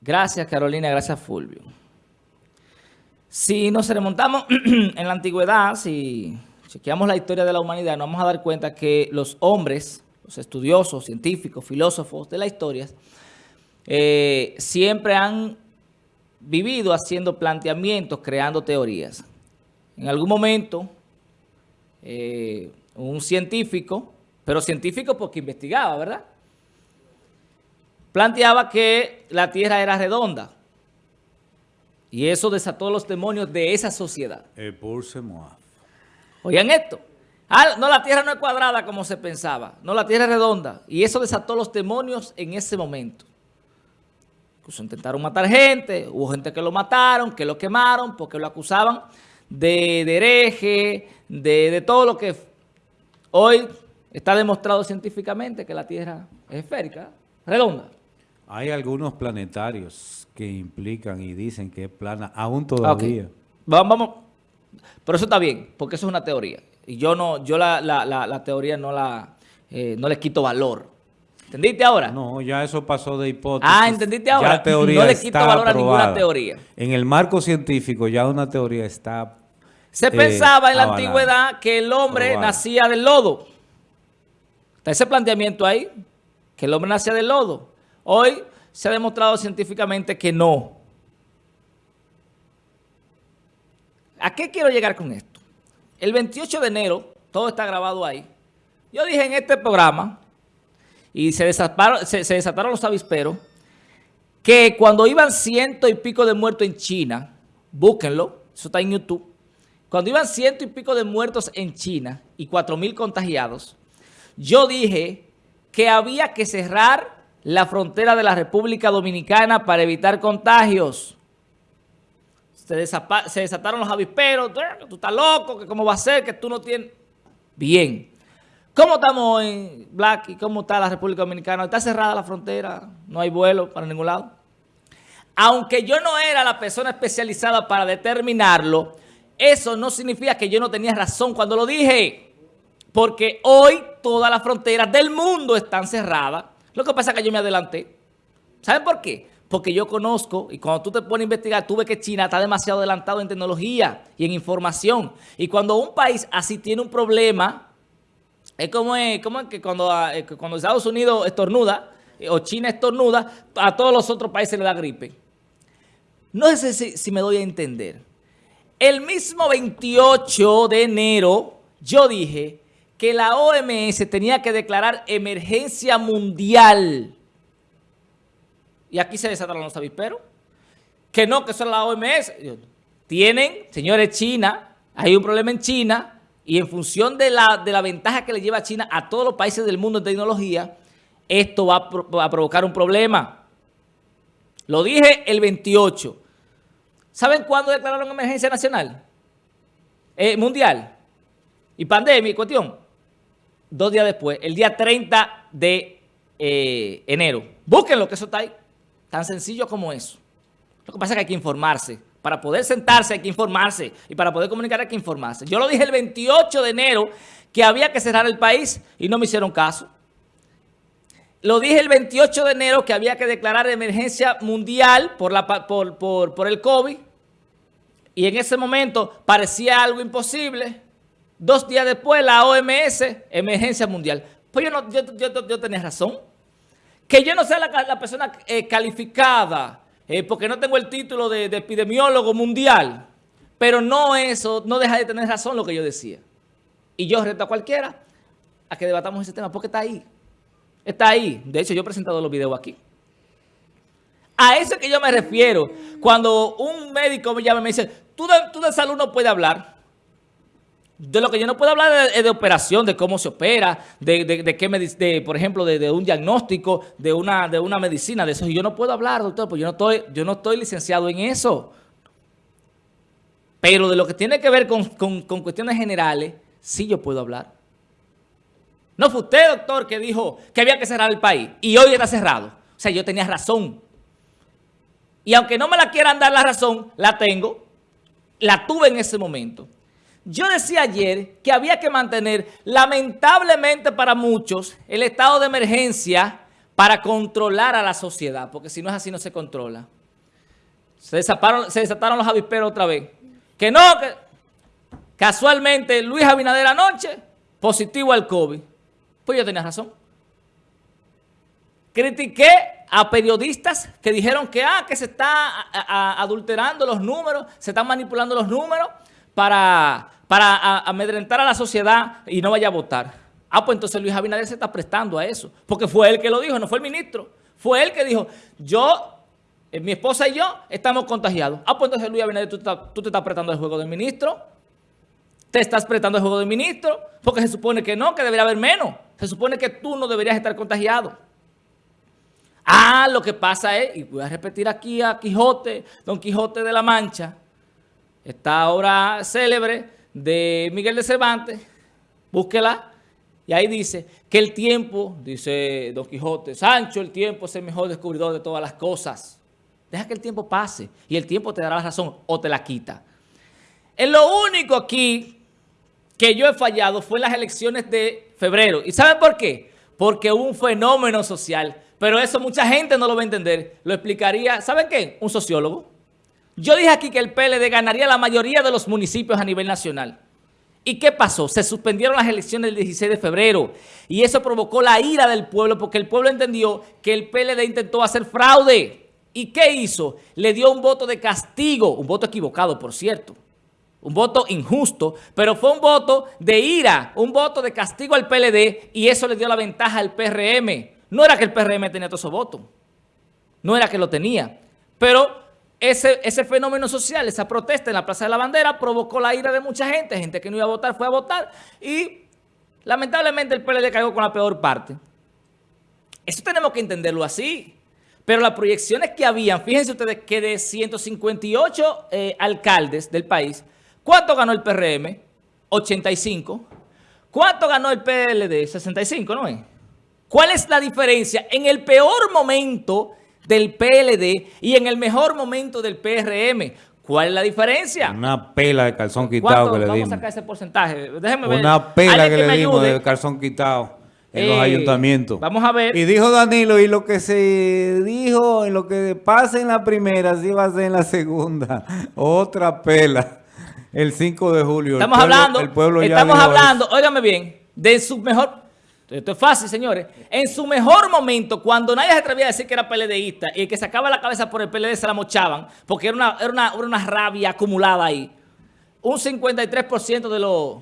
Gracias, Carolina. Gracias, Fulvio. Si nos remontamos en la antigüedad, si chequeamos la historia de la humanidad, nos vamos a dar cuenta que los hombres, los estudiosos, científicos, filósofos de la historia, eh, siempre han vivido haciendo planteamientos, creando teorías. En algún momento, eh, un científico, pero científico porque investigaba, ¿verdad? Planteaba que la Tierra era redonda. Y eso desató los demonios de esa sociedad. Oigan esto. Ah, no, la Tierra no es cuadrada como se pensaba. No, la Tierra es redonda. Y eso desató los demonios en ese momento. Incluso intentaron matar gente. Hubo gente que lo mataron, que lo quemaron, porque lo acusaban de, hereje, de, de todo lo que hoy está demostrado científicamente que la Tierra es esférica, redonda. Hay algunos planetarios que implican y dicen que es plana, aún todavía. Vamos, vamos, pero eso está bien, porque eso es una teoría. Y yo no, yo la, la, la, teoría no la, eh, no le quito valor. ¿Entendiste ahora? No, ya eso pasó de hipótesis. Ah, ¿entendiste ahora? no le quito valor a ninguna teoría. En el marco científico ya una teoría está Se eh, pensaba en la antigüedad que el hombre nacía del lodo. Está ese planteamiento ahí, que el hombre nacía del lodo. Hoy se ha demostrado científicamente que no. ¿A qué quiero llegar con esto? El 28 de enero, todo está grabado ahí, yo dije en este programa, y se desataron, los avisperos, que cuando iban ciento y pico de muertos en China, búsquenlo, eso está en YouTube, cuando iban ciento y pico de muertos en China y cuatro mil contagiados, yo dije que había que cerrar la frontera de la República Dominicana para evitar contagios. Se, desataron los avisperos, tú estás loco, que cómo va a ser, que tú no tienes... Bien. ¿Cómo estamos en Black y cómo está la República Dominicana? Está cerrada la frontera, no hay vuelo para ningún lado. Aunque yo no era la persona especializada para determinarlo, eso no significa que yo no tenía razón cuando lo dije. Porque hoy todas las fronteras del mundo están cerradas lo que pasa es que yo me adelanté. ¿Saben por qué? Porque yo conozco, y cuando tú te pones a investigar, tú ves que China está demasiado adelantado en tecnología y en información. Y cuando un país así tiene un problema, es como, es, como que cuando, ah, cuando Estados Unidos estornuda, eh, o China estornuda, a todos los otros países le da gripe. No sé si, si me doy a entender. El mismo 28 de enero, yo dije que la OMS tenía que declarar emergencia mundial. Y aquí se desataron los avisperos. Que no, que son la OMS. Tienen, señores, China, hay un problema en China y en función de la, de la ventaja que le lleva China a todos los países del mundo en tecnología, esto va a, provocar un problema. Lo dije el 28. ¿Saben cuándo declararon emergencia nacional? Eh, mundial. Y pandemia, cuestión dos días después, el día 30 de eh, enero. Búsquenlo, que eso está ahí. Tan sencillo como eso. Lo que pasa es que hay que informarse. Para poder sentarse hay que informarse. Y para poder comunicar hay que informarse. Yo lo dije el 28 de enero que había que cerrar el país y no me hicieron caso. Lo dije el 28 de enero que había que declarar emergencia mundial por, el COVID. Y en ese momento parecía algo imposible. Dos días después, la OMS, emergencia mundial. Pues yo, no, yo, tenía razón. Que yo no sea la, persona eh, calificada, eh, porque no tengo el título de, epidemiólogo mundial. Pero no eso, no deja de tener razón lo que yo decía. Y yo reto a cualquiera a que debatamos ese tema, porque está ahí. Está ahí. De hecho, yo he presentado los videos aquí. A eso es que yo me refiero. Cuando un médico me llama y me dice, tú tú de salud no puedes hablar. De lo que yo no puedo hablar es de, operación, de cómo se opera, de, de, qué de, por ejemplo, de, un diagnóstico, de una, de una medicina, de eso. Yo no puedo hablar, doctor, porque yo no estoy, yo no estoy licenciado en eso. Pero de lo que tiene que ver con, con cuestiones generales, sí yo puedo hablar. No fue usted, doctor, que dijo que había que cerrar el país y hoy está cerrado. O sea, yo tenía razón. Y aunque no me la quieran dar la razón, la tengo, la tuve en ese momento. Yo decía ayer que había que mantener, lamentablemente para muchos, el estado de emergencia para controlar a la sociedad, porque si no es así no se controla. Se desataron, los avisperos otra vez. Que no, que casualmente Luis Abinader anoche, positivo al COVID. Pues yo tenía razón. Critiqué a periodistas que dijeron que, ah, que se está adulterando los números, se están manipulando los números para, para amedrentar a la sociedad y no vaya a votar. Ah, pues entonces Luis Abinader se está prestando a eso, porque fue él que lo dijo, no fue el ministro. Fue él que dijo, yo, eh, mi esposa y yo estamos contagiados. Ah, pues entonces Luis Abinader, tú, tú te estás prestando el juego del ministro. Te estás prestando el juego del ministro, porque se supone que no, que debería haber menos. Se supone que tú no deberías estar contagiado. Ah, lo que pasa es, y voy a repetir aquí a Quijote, Don Quijote de la Mancha, esta obra célebre de Miguel de Cervantes, búsquela, y ahí dice que el tiempo, dice Don Quijote, Sancho, el tiempo es el mejor descubridor de todas las cosas. Deja que el tiempo pase y el tiempo te dará la razón o te la quita. Es lo único aquí que yo he fallado fue en las elecciones de febrero. ¿Y saben por qué? Porque hubo un fenómeno social pero eso mucha gente no lo va a entender. Lo explicaría, ¿saben qué? Un sociólogo. Yo dije aquí que el PLD ganaría la mayoría de los municipios a nivel nacional. ¿Y qué pasó? Se suspendieron las elecciones del 16 de febrero y eso provocó la ira del pueblo porque el pueblo entendió que el PLD intentó hacer fraude. ¿Y qué hizo? Le dio un voto de castigo, un voto equivocado, por cierto. Un voto injusto, pero fue un voto de ira, un voto de castigo al PLD y eso le dio la ventaja al PRM. No era que el PRM tenía todos esos votos. No era que lo tenía. Pero ese, ese fenómeno social, esa protesta en la Plaza de la Bandera provocó la ira de mucha gente. Gente que no iba a votar fue a votar. Y lamentablemente el PLD cayó con la peor parte. Eso tenemos que entenderlo así. Pero las proyecciones que habían, fíjense ustedes que de 158 eh, alcaldes del país, ¿cuánto ganó el PRM? 85. ¿Cuánto ganó el PLD? 65, ¿no es? ¿Cuál es la diferencia en el peor momento del PLD y en el mejor momento del PRM? ¿Cuál es la diferencia? Una pela de calzón quitado que le dimos. Vamos a sacar ese porcentaje. Déjeme ver. Una pela que, le dimos de calzón quitado en los eh, ayuntamientos. Vamos a ver. Y dijo Danilo, y lo que se dijo, en lo que pasa en la primera, sí va a ser en la segunda. Otra pela. El 5 de julio. Estamos hablando, el pueblo estamos hablando, óigame bien, de su mejor esto es fácil, señores. En su mejor momento, cuando nadie se atrevía a decir que era PLDista y el que sacaba la cabeza por el PLD se la mochaban, porque era una, era una, rabia acumulada ahí. Un 53% de los,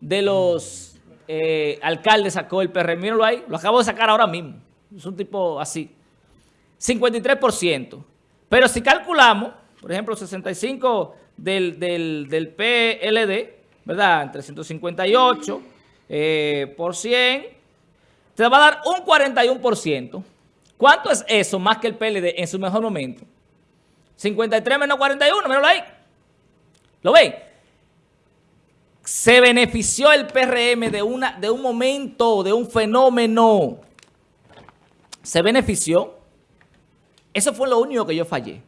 de los eh, alcaldes sacó el PRM. Mírenlo ahí, lo acabo de sacar ahora mismo. Es un tipo así. 53%. Pero si calculamos, por ejemplo, 65 del, del, del PLD, ¿verdad? Entre 158 eh, por 100 te va a dar un 41%. ¿Cuánto es eso más que el PLD en su mejor momento? 53 menos 41, míralo ahí. ¿Lo ven? Se benefició el PRM de, una, de un momento, de un fenómeno. Se benefició. Eso fue lo único que yo fallé.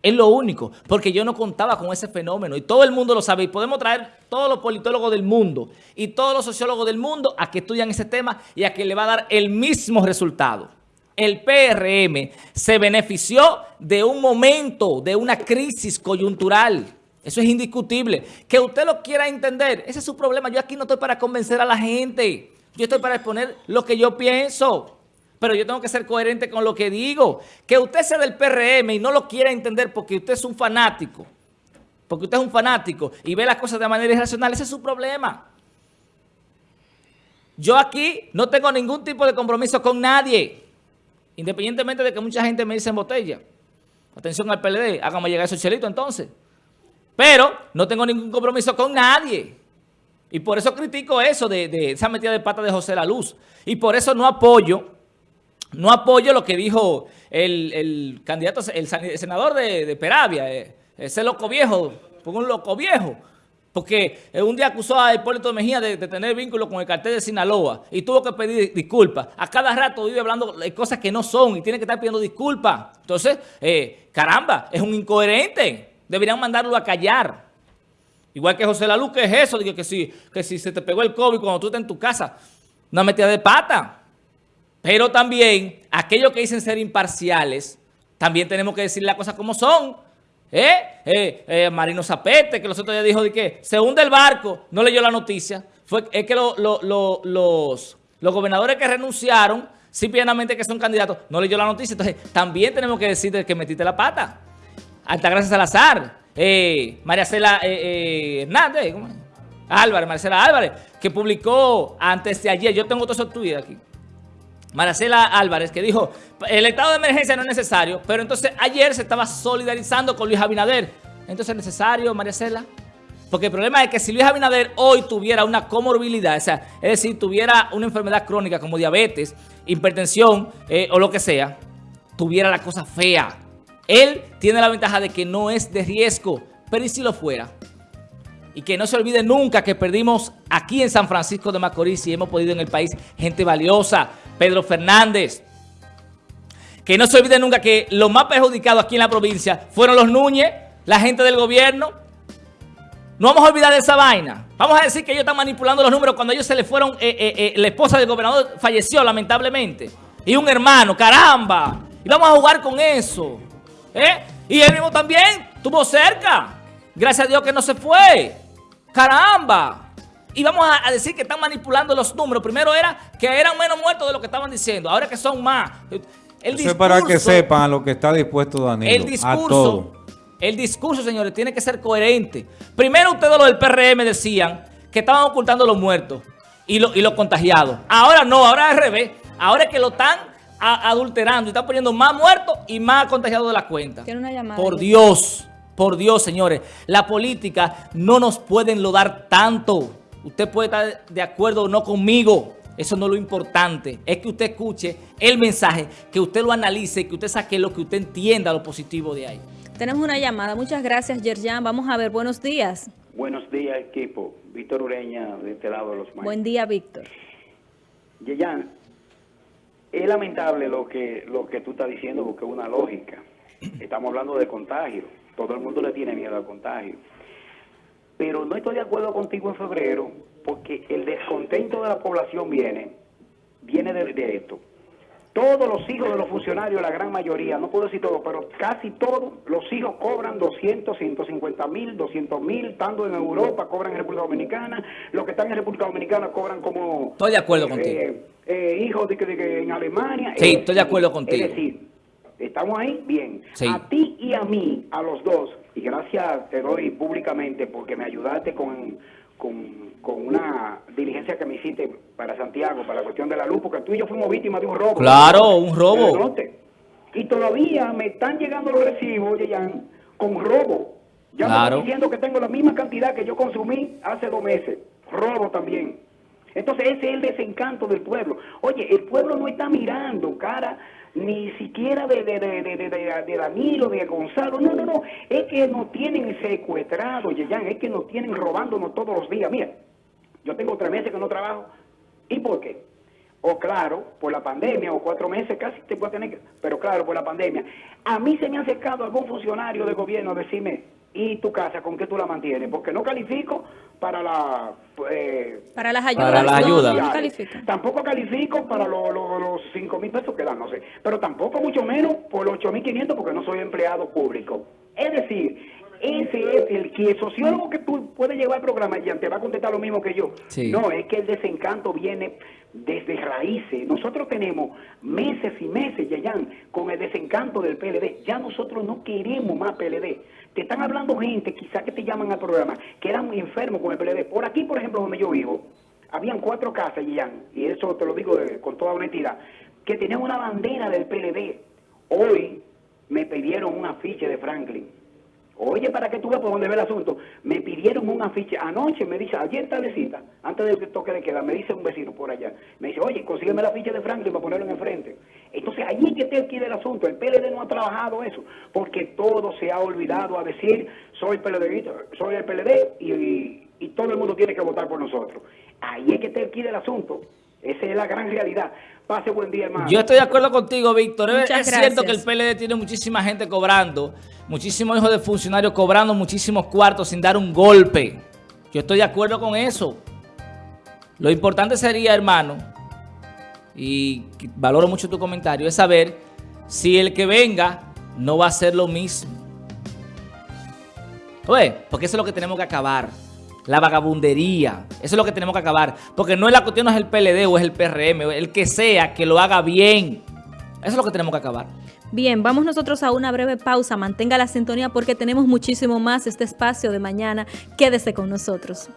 Es lo único, porque yo no contaba con ese fenómeno y todo el mundo lo sabe y podemos traer todos los politólogos del mundo y todos los sociólogos del mundo a que estudian ese tema y a que le va a dar el mismo resultado. El PRM se benefició de un momento, de una crisis coyuntural. Eso es indiscutible. Que usted lo quiera entender, ese es su problema. Yo aquí no estoy para convencer a la gente. Yo estoy para exponer lo que yo pienso pero yo tengo que ser coherente con lo que digo. Que usted sea del PRM y no lo quiera entender porque usted es un fanático, porque usted es un fanático y ve las cosas de manera irracional, ese es su problema. Yo aquí no tengo ningún tipo de compromiso con nadie, independientemente de que mucha gente me dice en botella. Atención al PLD, hágame llegar esos chelitos entonces. Pero no tengo ningún compromiso con nadie. Y por eso critico eso de, de esa metida de pata de José La Luz. Y por eso no apoyo no apoyo lo que dijo el, candidato, el, senador de, Peravia, eh, ese loco viejo, un loco viejo. Porque un día acusó a Hipólito Mejía de, tener vínculo con el cartel de Sinaloa y tuvo que pedir disculpas. A cada rato vive hablando de cosas que no son y tiene que estar pidiendo disculpas. Entonces, eh, caramba, es un incoherente. Deberían mandarlo a callar. Igual que José Laluz, ¿qué es eso? Digo que si, que si se te pegó el COVID cuando tú estás en tu casa, una metida de pata. Pero también, aquellos que dicen ser imparciales, también tenemos que decir las cosas como son. ¿Eh? Eh, eh, Marino Zapete, que los otros días dijo de que se hunde el barco, no leyó la noticia. Fue, es que los, los gobernadores que renunciaron, simplemente que son candidatos, no leyó la noticia. Entonces, también tenemos que decir que metiste la pata. Altagracia Salazar, eh, María Cela Hernández, ¿cómo? Álvarez, Marcela Álvarez, que publicó antes de ayer, yo tengo todos esos tweets aquí, Marcela Álvarez, que dijo, el estado de emergencia no es necesario, pero entonces ayer se estaba solidarizando con Luis Abinader. Entonces es necesario, Marcela. Porque el problema es que si Luis Abinader hoy tuviera una comorbilidad, es decir, tuviera una enfermedad crónica como diabetes, hipertensión eh, o lo que sea, tuviera la cosa fea. Él tiene la ventaja de que no es de riesgo, pero ¿y si lo fuera? Y que no se olvide nunca que perdimos aquí en San Francisco de Macorís y hemos podido en el país gente valiosa, Pedro Fernández. Que no se olvide nunca que los más perjudicados aquí en la provincia fueron los Núñez, la gente del gobierno. No vamos a olvidar de esa vaina. Vamos a decir que ellos están manipulando los números cuando ellos se le fueron, eh, eh, eh, la esposa del gobernador falleció lamentablemente. Y un hermano, caramba. Y vamos a jugar con eso. Y él mismo también estuvo cerca. Gracias a Dios que no se fue. Caramba. Y vamos a, decir que están manipulando los números. Primero era que eran menos muertos de lo que estaban diciendo. Ahora que son más. El Eso es para que sepan lo que está dispuesto Danilo. El discurso, el discurso, señores, tiene que ser coherente. Primero ustedes los del PRM decían que estaban ocultando los muertos y, y los contagiados. Ahora no, ahora al revés. Ahora es que lo están adulterando y están poniendo más muertos y más contagiados de la cuenta. Por Dios, por Dios, señores. La política no nos puede enlodar tanto. Usted puede estar de acuerdo o no conmigo. Eso no es lo importante. Es que usted escuche el mensaje, que usted lo analice, que usted saque lo que usted entienda, lo positivo de ahí. Tenemos una llamada. Muchas gracias, Yerjan. Vamos a ver. Buenos días. Buenos días, equipo. Víctor Ureña, de este lado de los maestros. Buen día, Víctor. Yerjan, es lamentable lo que, lo que tú estás diciendo porque es una lógica. Estamos hablando de contagio. Todo el mundo le tiene miedo al contagio. Pero no estoy de acuerdo contigo en febrero porque el descontento de la población viene, viene de, esto. Todos los hijos de los funcionarios, la gran mayoría, no puedo decir todo, pero casi todos los hijos cobran 200, 150 mil, 200 mil, estando en Europa, cobran en República Dominicana, los que están en República Dominicana cobran como... Estoy de acuerdo eh, contigo. Eh, hijos de, que en Alemania. Sí, estoy de acuerdo contigo. Es decir, ¿estamos ahí? Bien. A ti y a mí, a los dos, y gracias te doy públicamente porque me ayudaste con, con, una diligencia que me hiciste para Santiago, para la cuestión de la luz, porque tú y yo fuimos víctimas de un robo. Claro, un robo. Y todavía me están llegando los recibos, Yeyan, con robo. Ya me están diciendo que tengo la misma cantidad que yo consumí hace dos meses. Robo también. Entonces ese es el desencanto del pueblo. Oye, el pueblo no está mirando cara ni siquiera de, de, de, de, de Danilo, de Gonzalo, no, no, no, es que nos tienen secuestrados, Yeyan, es que nos tienen robándonos todos los días. Mira, yo tengo tres meses que no trabajo, ¿y por qué? O claro, por la pandemia, o cuatro meses casi te puede tener pero claro, por la pandemia. A mí se me ha acercado algún funcionario de gobierno a decirme, ¿y tu casa con qué tú la mantienes? Porque no califico para la... Eh, para las ayudas. Para las ayudas. tampoco califico para los 5 mil pesos que dan, no sé. Pero tampoco mucho menos por los 8 mil 500 porque no soy empleado público. Es decir, ese es el que el sociólogo que tú puedes llevar al programa y te va a contestar lo mismo que yo. No, es que el desencanto viene desde raíces. Nosotros tenemos meses y meses, ya con el desencanto del PLD. Ya nosotros no queremos más PLD. Te están hablando gente, quizá que te llaman al programa, que eran enfermos con el PLD. Por aquí, por ejemplo, donde yo vivo, habían cuatro casas, Jan, y eso te lo digo con toda honestidad, que tenían una bandera del PLD. Hoy me pidieron un afiche de Franklin Oye, para que tú veas por dónde ve el asunto, me pidieron un afiche anoche, me dice, ayer tardecita, antes del toque de queda, me dice un vecino por allá, me dice, oye, consígueme la ficha de Franklin para ponerlo en enfrente. Entonces, allí es que te adquiere el asunto, el PLD no ha trabajado eso, porque todo se ha olvidado a decir, soy PLD, soy el PLD y, todo el mundo tiene que votar por nosotros. Ahí es que te adquiere el asunto. Esa es la gran realidad. Pase buen día, hermano. Yo estoy de acuerdo contigo, Víctor. es cierto que el PLD tiene muchísima gente cobrando, muchísimos hijos de funcionarios cobrando muchísimos cuartos sin dar un golpe. Yo estoy de acuerdo con eso. Lo importante sería, hermano, y valoro mucho tu comentario, es saber si el que venga no va a hacer lo mismo. Oye, porque eso es lo que tenemos que acabar. La vagabundería. Eso es lo que tenemos que acabar. Porque no es la cuestión, no es el PLD o es el PRM, el que sea, que lo haga bien. Eso es lo que tenemos que acabar. Bien, vamos nosotros a una breve pausa. Mantenga la sintonía porque tenemos muchísimo más este espacio de mañana. Quédese con nosotros.